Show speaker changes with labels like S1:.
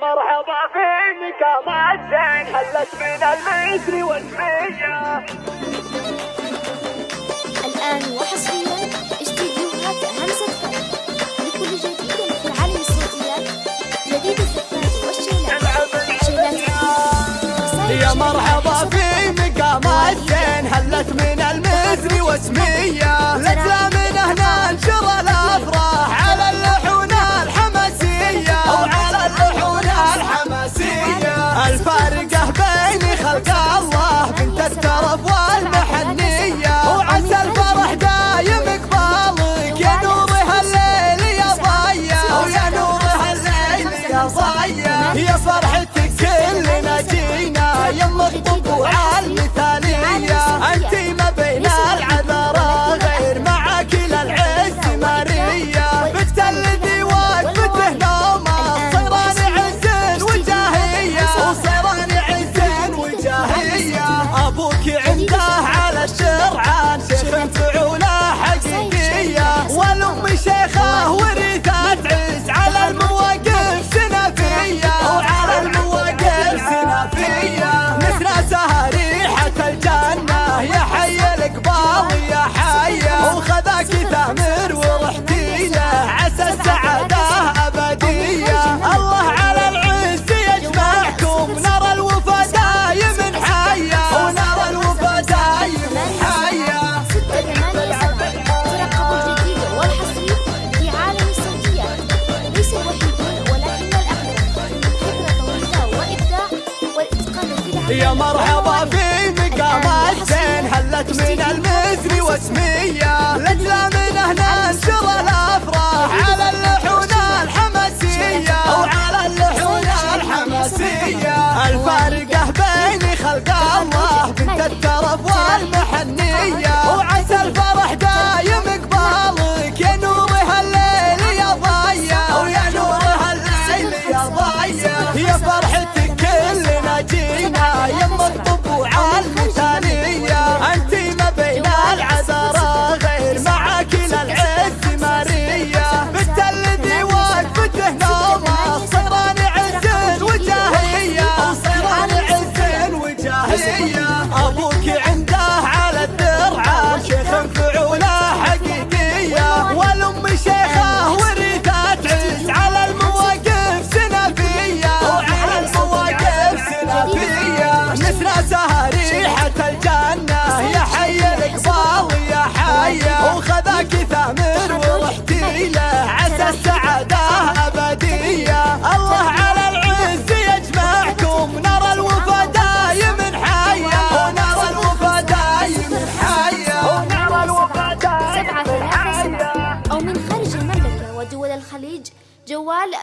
S1: مرحبا فيك ما زين حلت من المصري والمية
S2: الآن وحصريا استديوهات همسة فريد لكل جديد في العالم الصوتيات جديد الزفات والشيلات.
S1: يا مرحبا في مقامات زين حلت من المزري واسمية. يا مرحبا في مقام الزين حلت من المثل واسمية. لجلة من هنا انشر الأفراح. على اللحون الحماسية. أو على اللحون الحماسية. الفارقة بين خلق الله بنت الترف والمحنية.
S2: Yeah. hey, جوال